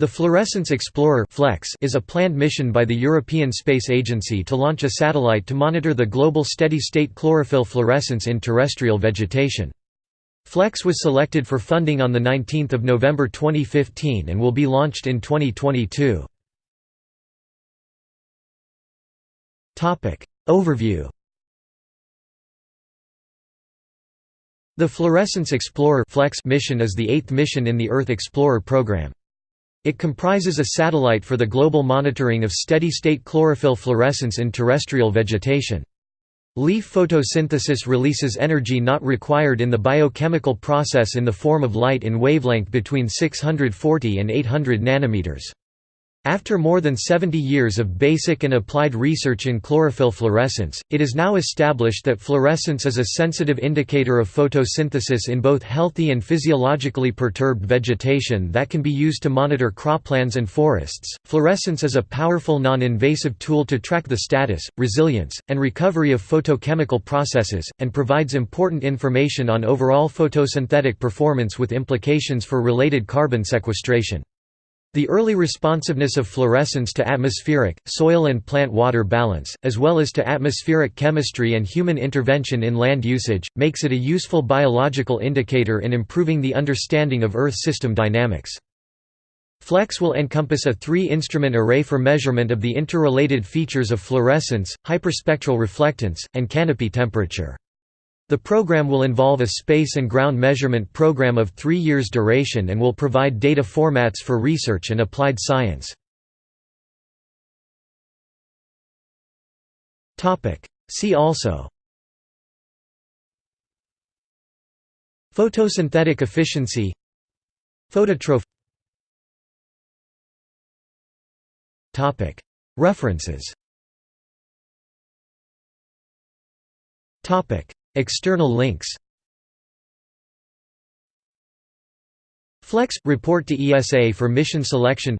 The Fluorescence Explorer is a planned mission by the European Space Agency to launch a satellite to monitor the global steady-state chlorophyll fluorescence in terrestrial vegetation. FLEX was selected for funding on 19 November 2015 and will be launched in 2022. Overview The Fluorescence Explorer mission is the eighth mission in the Earth Explorer program. It comprises a satellite for the global monitoring of steady-state chlorophyll fluorescence in terrestrial vegetation. Leaf photosynthesis releases energy not required in the biochemical process in the form of light in wavelength between 640 and 800 nanometers. After more than 70 years of basic and applied research in chlorophyll fluorescence, it is now established that fluorescence is a sensitive indicator of photosynthesis in both healthy and physiologically perturbed vegetation that can be used to monitor croplands and forests. Fluorescence is a powerful non invasive tool to track the status, resilience, and recovery of photochemical processes, and provides important information on overall photosynthetic performance with implications for related carbon sequestration. The early responsiveness of fluorescence to atmospheric, soil and plant water balance, as well as to atmospheric chemistry and human intervention in land usage, makes it a useful biological indicator in improving the understanding of Earth system dynamics. FLEX will encompass a three-instrument array for measurement of the interrelated features of fluorescence, hyperspectral reflectance, and canopy temperature. The program will involve a space and ground measurement program of three years duration and will provide data formats for research and applied science. See also Photosynthetic efficiency Phototroph References External links. Flex – Report to ESA for mission selection.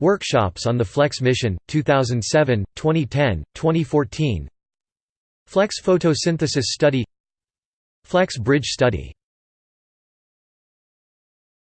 Workshops on the Flex mission, 2007, 2010, 2014 Flex photosynthesis study. Flex bridge study